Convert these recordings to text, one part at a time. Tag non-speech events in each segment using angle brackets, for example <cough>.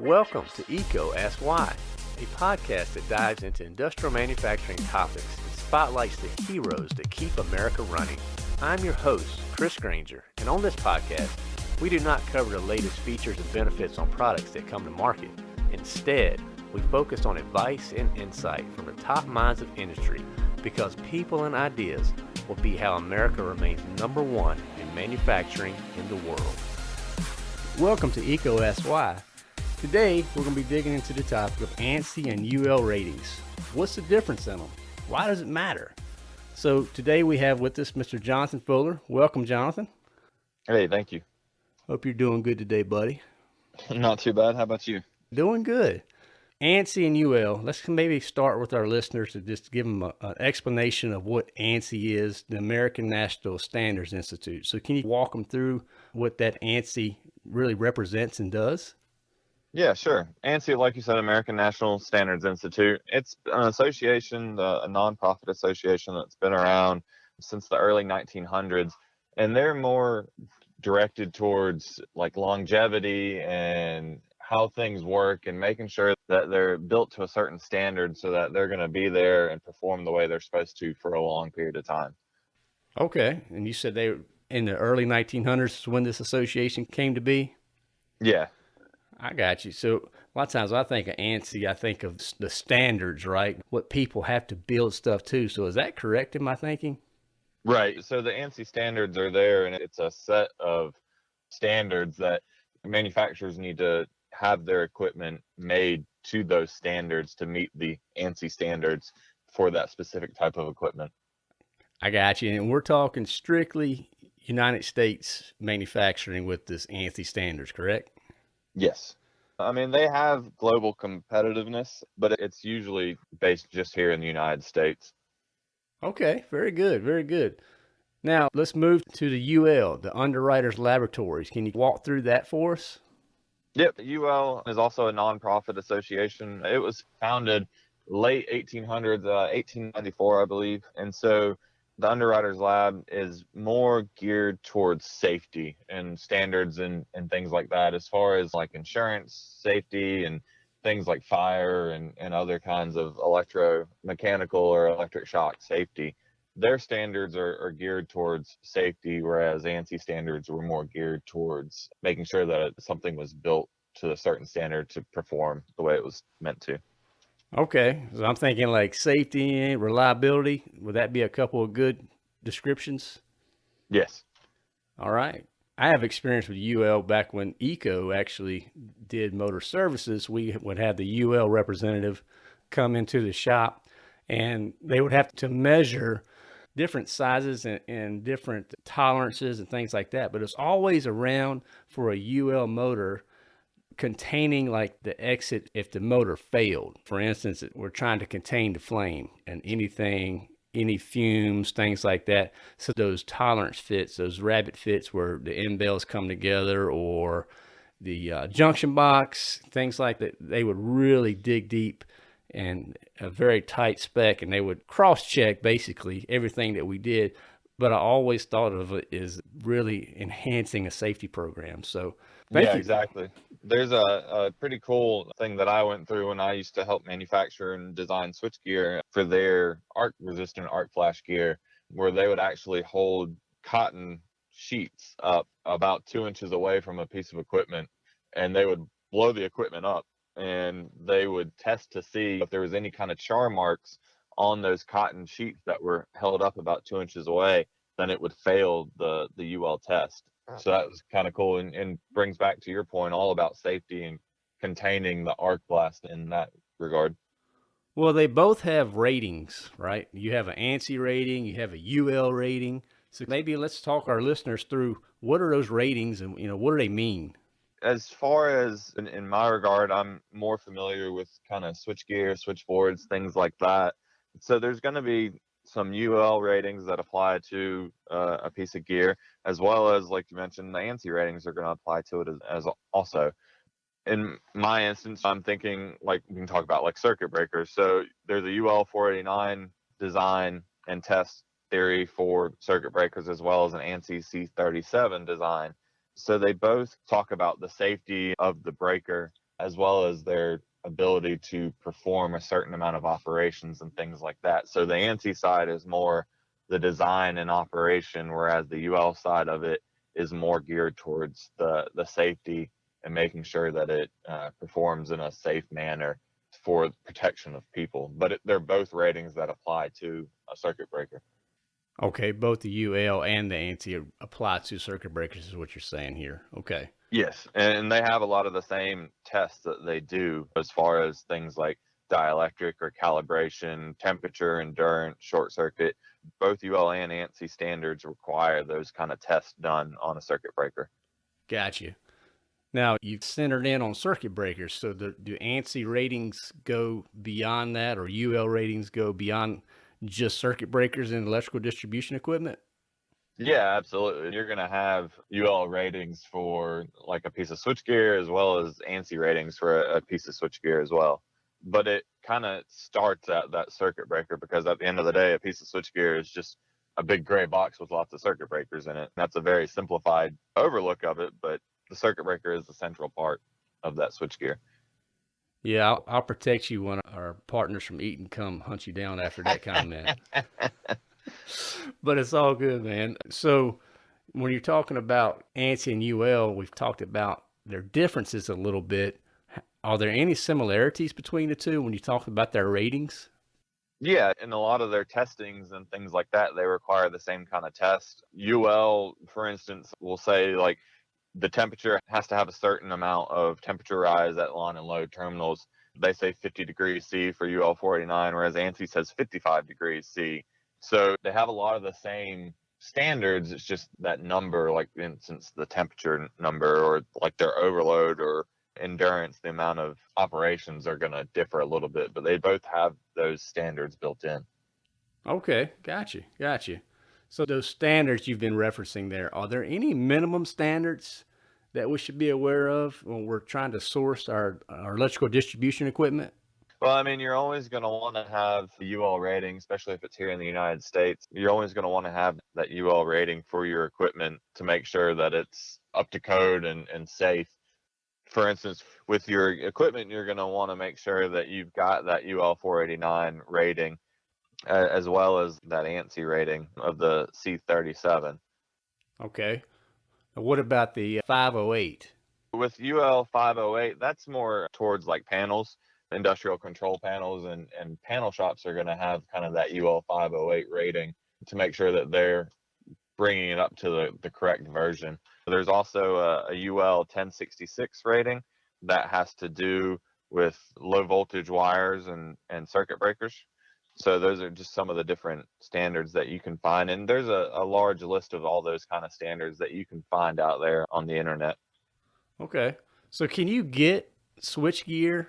Welcome to EECO Ask Why, a podcast that dives into industrial manufacturing topics and spotlights the heroes that keep America running. I'm your host, Chris Granger, and on this podcast, we do not cover the latest features and benefits on products that come to market. Instead, we focus on advice and insight from the top minds of industry because people and ideas will be how America remains number one in manufacturing in the world. Welcome to EECO Ask Why. Today, we're going to be digging into the topic of ANSI and UL ratings. What's the difference in them? Why does it matter? So today we have with us Mr. Jonathan Fuller. Welcome, Jonathan. Hey, thank you. Hope you're doing good today, buddy. <laughs> Not too bad. How about you? Doing good. ANSI and UL, let's maybe start with our listeners to just give them an explanation of what ANSI is, the American National Standards Institute. So can you walk them through what that ANSI really represents and does? Yeah, sure. ANSI, like you said, American National Standards Institute. It's an association, uh, a nonprofit association that's been around since the early 1900s, and they're more directed towards like longevity and how things work and making sure that they're built to a certain standard so that they're going to be there and perform the way they're supposed to for a long period of time. Okay. And you said they in the early 1900s when this association came to be? Yeah, I got you. So a lot of times I think of ANSI, I think of the standards, right? What people have to build stuff to. So is that correct in my thinking? Right. So the ANSI standards are there and it's a set of standards that manufacturers need to have their equipment made to those standards to meet the ANSI standards for that specific type of equipment. I got you. And we're talking strictly United States manufacturing with this ANSI standards, correct? Yes. I mean, they have global competitiveness, but it's usually based just here in the United States. Okay, very good, very good. Now, let's move to the UL, the Underwriters Laboratories. Can you walk through that for us? Yep, The UL is also a nonprofit association. It was founded late 1800s, uh, 1894, I believe. And so the underwriters lab is more geared towards safety and standards and, and things like that as far as like insurance safety and things like fire and, and other kinds of electromechanical or electric shock safety. Their standards are, are geared towards safety whereas ANSI standards were more geared towards making sure that something was built to a certain standard to perform the way it was meant to Okay, so I'm thinking like safety, and reliability. Would that be a couple of good descriptions? Yes. All right. I have experience with UL back when EECO actually did motor services. We would have the UL representative come into the shop and they would have to measure different sizes and, and different tolerances and things like that. But it's always around for a UL motor containing like the exit if the motor failed. For instance, we're trying to contain the flame and anything, any fumes, things like that. So those tolerance fits, those rabbet fits where the end bells come together or the uh, junction box, things like that, they would really dig deep and a very tight spec and they would cross check basically everything that we did but I always thought of it as really enhancing a safety program. So yeah, you. exactly. There's a, a pretty cool thing that I went through when I used to help manufacture and design switchgear for their arc resistant arc flash gear, where they would actually hold cotton sheets up about two inches away from a piece of equipment and they would blow the equipment up and they would test to see if there was any kind of char marks on those cotton sheets that were held up about two inches away, then it would fail the the UL test. Uh-huh. So that was kind of cool and, and brings back to your point all about safety and containing the arc blast in that regard. Well, they both have ratings, right? You have an ANSI rating, you have a UL rating. So maybe let's talk our listeners through what are those ratings and you know what do they mean? As far as in, in my regard, I'm more familiar with kind of switchgear, switchboards, things like that so there's going to be some UL ratings that apply to uh, a piece of gear, as well as, like you mentioned, the ANSI ratings are going to apply to it as, as, also. In my instance, I'm thinking like we can talk about like circuit breakers. So there's a UL 489 design and test theory for circuit breakers, as well as an ANSI C37 design. So they both talk about the safety of the breaker as well as their ability to perform a certain amount of operations and things like that. So the ANSI side is more the design and operation, whereas the UL side of it is more geared towards the, the safety and making sure that it uh, performs in a safe manner for protection of people. But it, they're both ratings that apply to a circuit breaker. Okay, both the UL and the ANSI apply to circuit breakers is what you're saying here. Okay. Yes, and they have a lot of the same tests that they do as far as things like dielectric or calibration, temperature, endurance, short circuit. Both UL and ANSI standards require those kind of tests done on a circuit breaker. Gotcha. Now you've centered in on circuit breakers. So the, do ANSI ratings go beyond that or UL ratings go beyond just circuit breakers and electrical distribution equipment? Yeah, absolutely. You're going to have UL ratings for like a piece of switchgear as well as ANSI ratings for a, a piece of switchgear as well. But it kind of starts at that circuit breaker because at the end of the day, a piece of switchgear is just a big gray box with lots of circuit breakers in it. That's a very simplified overlook of it, but the circuit breaker is the central part of that switchgear. Yeah, I'll, I'll protect you when our partners from Eaton come hunt you down after that comment. <laughs> <laughs> but it's all good, man. So when you're talking about ANSI and UL, we've talked about their differences a little bit. Are there any similarities between the two when you talk about their ratings? Yeah, in a lot of their testings and things like that, they require the same kind of test. UL, for instance, will say like the temperature has to have a certain amount of temperature rise at line and load terminals. They say 50 degrees C for UL 489, whereas ANSI says 55 degrees C. So they have a lot of the same standards. It's just that number, like for instance, the temperature number or like their overload or endurance, the amount of operations are going to differ a little bit, but they both have those standards built in. Okay, gotcha, gotcha. So those standards you've been referencing there, are there any minimum standards that we should be aware of when we're trying to source our, our electrical distribution equipment? Well, I mean, you're always going to want to have the UL rating, especially if it's here in the United States. You're always going to want to have that UL rating for your equipment to make sure that it's up to code and, and safe. For instance, with your equipment, you're going to want to make sure that you've got that UL 489 rating uh, as well as that ANSI rating of the C37. Okay. What about the 508? With UL 508, that's more towards like panels industrial control panels and, and panel shops are going to have kind of that UL 508 rating to make sure that they're bringing it up to the, the correct version. There's also a, a UL 1066 rating that has to do with low voltage wires and, and circuit breakers. So those are just some of the different standards that you can find. And there's a, a large list of all those kind of standards that you can find out there on the internet. Okay. So can you get switchgear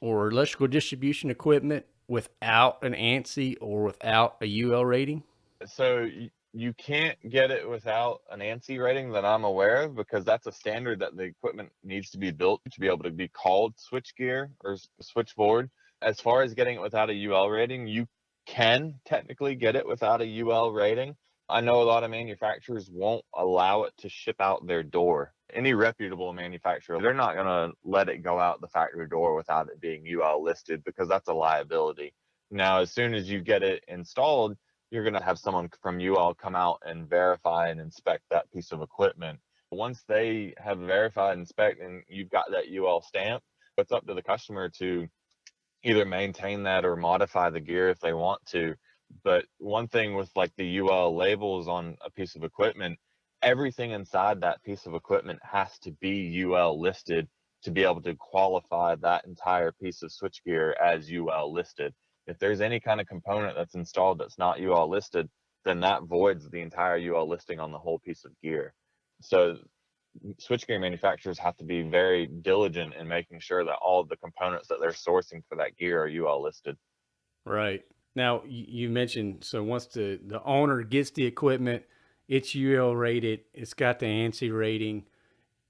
or electrical distribution equipment without an ANSI or without a UL rating? So you can't get it without an ANSI rating that I'm aware of because that's a standard that the equipment needs to be built to be able to be called switchgear or switchboard. As far as getting it without a UL rating, you can technically get it without a UL rating. I know a lot of manufacturers won't allow it to ship out their door any reputable manufacturer, they're not going to let it go out the factory door without it being UL listed because that's a liability. Now, as soon as you get it installed, you're going to have someone from UL come out and verify and inspect that piece of equipment. Once they have verified inspect and you've got that UL stamp, it's up to the customer to either maintain that or modify the gear if they want to. But one thing with like the UL labels on a piece of equipment, everything inside that piece of equipment has to be UL listed to be able to qualify that entire piece of switchgear as UL listed. If there's any kind of component that's installed that's not UL listed, then that voids the entire UL listing on the whole piece of gear. So switchgear manufacturers have to be very diligent in making sure that all the components that they're sourcing for that gear are UL listed. Right. Now you mentioned so once the the owner gets the equipment, it's UL rated. It's got the ANSI rating.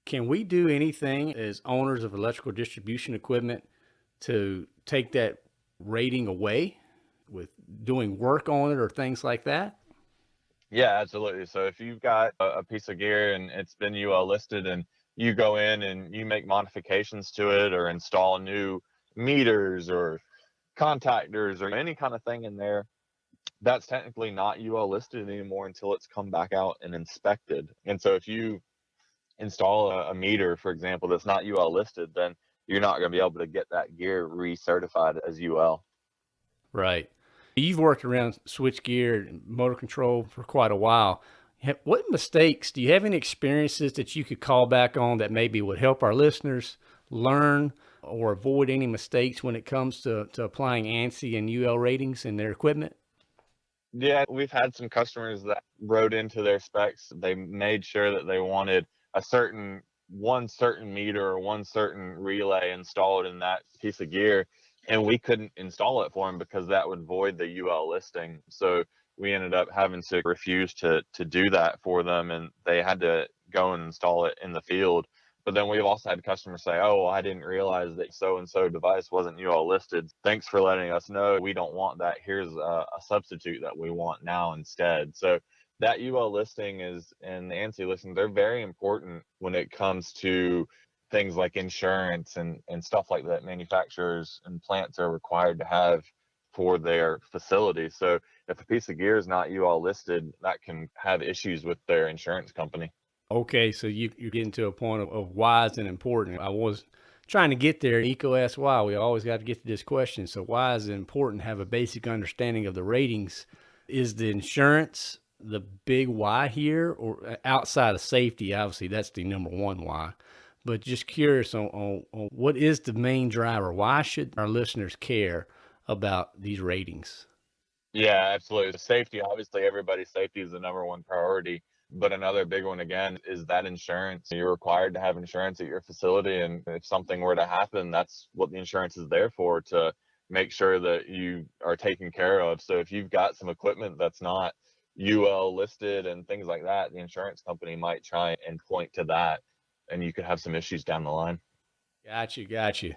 Can we do anything as owners of electrical distribution equipment to take that rating away with doing work on it or things like that? Yeah, absolutely. So if you've got a, piece of gear and it's been UL listed and you go in and you make modifications to it or install new meters or contactors or any kind of thing in there, that's technically not UL listed anymore until it's come back out and inspected. And so if you install a, a meter, for example, that's not UL listed, then you're not going to be able to get that gear recertified as UL. Right. You've worked around switchgear and motor control for quite a while. What mistakes do you have any experiences that you could call back on that maybe would help our listeners learn or avoid any mistakes when it comes to, to applying ANSI and UL ratings in their equipment? Yeah, we've had some customers that wrote into their specs. They made sure that they wanted a certain one certain meter or one certain relay installed in that piece of gear and we couldn't install it for them because that would void the UL listing. So we ended up having to refuse to to do that for them and they had to go and install it in the field. But then we've also had customers say, "Oh, I didn't realize that so and so device wasn't UL listed. Thanks for letting us know. We don't want that. Here's a, a substitute that we want now instead." So that UL listing is and the ANSI listing, they're very important when it comes to things like insurance and, and stuff like that manufacturers and plants are required to have for their facility. So if a piece of gear is not UL listed, that can have issues with their insurance company. Okay, so you, you're getting to a point of, of why is it important. I was trying to get there. EECO asks why. We always got to get to this question. So why is it important to have a basic understanding of the ratings? Is the insurance the big why here or uh, outside of safety? Obviously, that's the number one why. But just curious on, on, on what is the main driver? Why should our listeners care about these ratings? Yeah, absolutely. Safety, obviously, everybody's safety is the number one priority. But another big one, again, is that insurance. You're required to have insurance at your facility. And if something were to happen, that's what the insurance is there for to make sure that you are taken care of. So if you've got some equipment that's not UL listed and things like that, the insurance company might try and point to that and you could have some issues down the line. Got you, got you.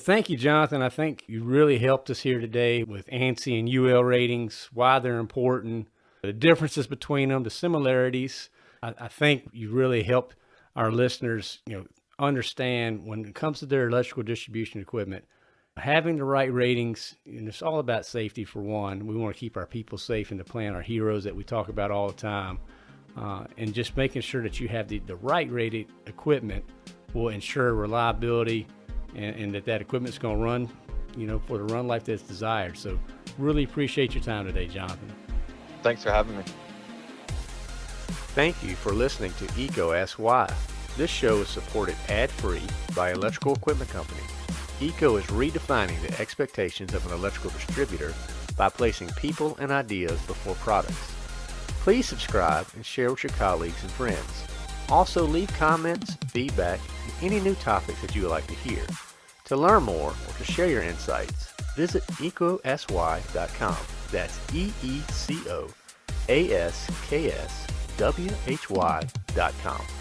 Thank you, Jonathan. I think you really helped us here today with ANSI and UL ratings, why they're important, the differences between them, the similarities. I, I think you really helped our listeners, you know, understand when it comes to their electrical distribution equipment, having the right ratings, and it's all about safety for one. We want to keep our people safe in the plant, our heroes that we talk about all the time. Uh, and just making sure that you have the, the right rated equipment will ensure reliability and, and that that equipment is going to run, you know, for the run life that's desired. So really appreciate your time today, Jonathan. Thanks for having me. Thank you for listening to EECO Ask Why. This show is supported ad-free by Electrical Equipment Company. EECO is redefining the expectations of an electrical distributor by placing people and ideas before products. Please subscribe and share with your colleagues and friends. Also leave comments, feedback, and any new topics that you would like to hear. To learn more or to share your insights, visit eecoaskswhy.com. That's E-E-C-O-A-S-K-S-W-H-Y.com.